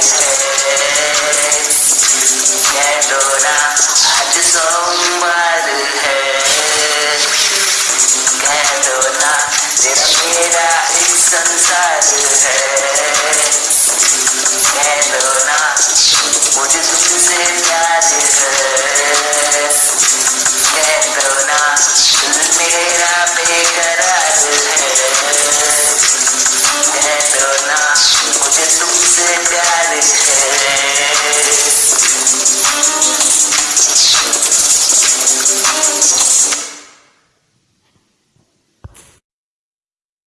हाल